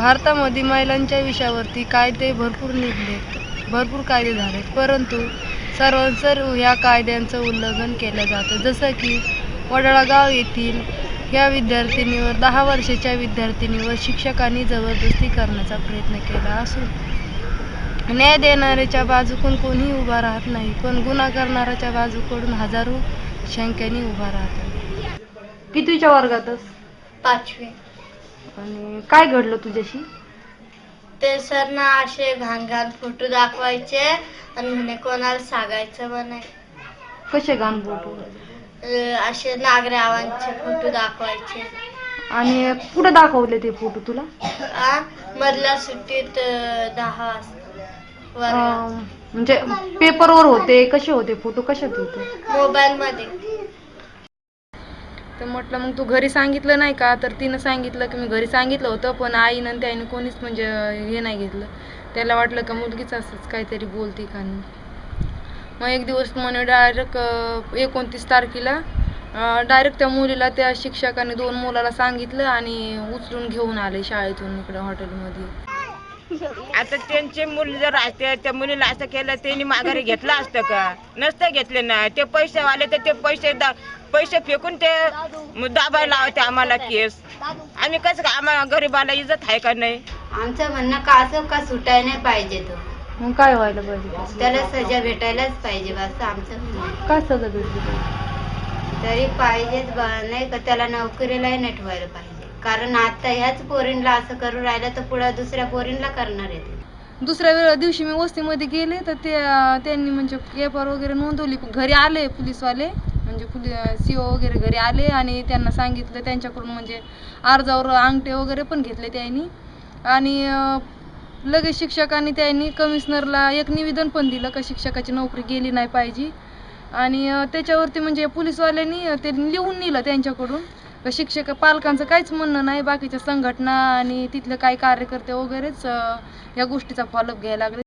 भारतामध्ये महिलांच्या विषयावरती कायदे भरपूर निघलेत भरपूर कायदे झालेत. परंतु सर्वांसर्व ह्या कायद्यांचं उल्लंघन केलं जातं. जसं की वडळगाव येथील या विद्यार्थिनीवर दहा वर्षाच्या विद्यार्थिनीवर शिक्षकांनी जबरदस्ती करण्याचा प्रयत्न केला असून न्याय देणाऱ्याच्या बाजूकडून कोणीही उभा राहत नाही. पण गुन्हा करणाऱ्याच्या बाजूकडून हजारो शंक्यानी उभा राहतात. कितीच्या वर्गातच? पाचवी. आणि काय घडलं तुझ्याशी? ते सर ना असे घाण घाण फोटो दाखवायचे आणि म्हणे कोणाला सांगायचं म्हणे. कसे गाण फोटो? अं, असे नागरावांचे फोटो दाखवायचे. आणि कुठे दाखवले ते फोटो तुला? आ मधल्या सुट्टीत अं, दहा वाजता वर्गात. अं, म्हणजे पेपरवर होते कसे होते फोटो? कशात होते? मोबाईल मध्ये तर म्हटलं मग तू घरी सांगितलं नाही का? तर तिनं सांगितलं की मी घरी सांगितलं होतं पण आईनं आणि त्याईनं कोणीच म्हणजे हे नाही घेतलं. त्याला वाटलं का मुलगीच असंच काहीतरी बोलते का मग एक दिवस म्हणे डायरेक्ट एकोणतीस तारखेला डायरेक्ट त्या मुलीला त्या शिक्षकाने दोन मुलाला सांगितलं आणि उचलून घेऊन आले शाळेतून इकडं हॉटेलमध्ये. आता त्यांचे मुली जर असते त्या मुलीला असं केलं त्यांनी माघारी घेतलं असतं का? नसतं घेतले ना. ते पैसे वाले तर ते पैसे दा पैसे फेकून ते दाबायला लावते आम्हाला केस. आम्ही कसं का आम्हाला गरीबाला इज्जत आहे का नाही? आमचं म्हणणं का असं का सुटाय नाही पाहिजे तो. मग काय व्हायला पाहिजे? त्याला सजा भेटायलाच पाहिजे बस आमचं म्हणणं. काय सजा भेटली? पाहिजे? तरी पाहिजेच बा नाही का? त्याला नोकरीलाही नाही ठेवायला पाहिजे. कारण आता ह्याच पोरींला असं करून राहिलं तर पुढे दुसऱ्या पोरींला करणार आहे दुसऱ्या वेळ दिवशी मी वस्तीमध्ये गेले तर ते त्यांनी म्हणजे पेपर वगैरे नोंदवली. घरी आले पोलीसवाले म्हणजे पोलीस सी ओ वगैरे घरी आले आणि त्यांना सांगितलं त्यांच्याकडून म्हणजे अर्जावर अंगठे वगैरे पण घेतले त्यांनी. आणि लगेच शिक्षकांनी त्यांनी कमिशनरला एक निवेदन पण दिलं का शिक्षकाची नोकरी गेली नाही पाहिजे. आणि त्याच्यावरती म्हणजे पोलीसवाल्यांनी ते लिहून नेलं त्यांच्याकडून. का शिक्षक पालकांचं काहीच म्हणणं नाही बाकीच्या संघटना आणि तिथले काही कार्यकर्ते वगैरेच या गोष्टीचा फॉलोअप घ्यायला लागले.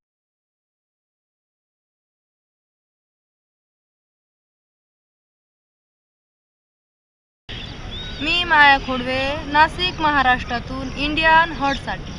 मी माया खोडवे नाशिक महाराष्ट्रातून इंडियन हॉटसाठी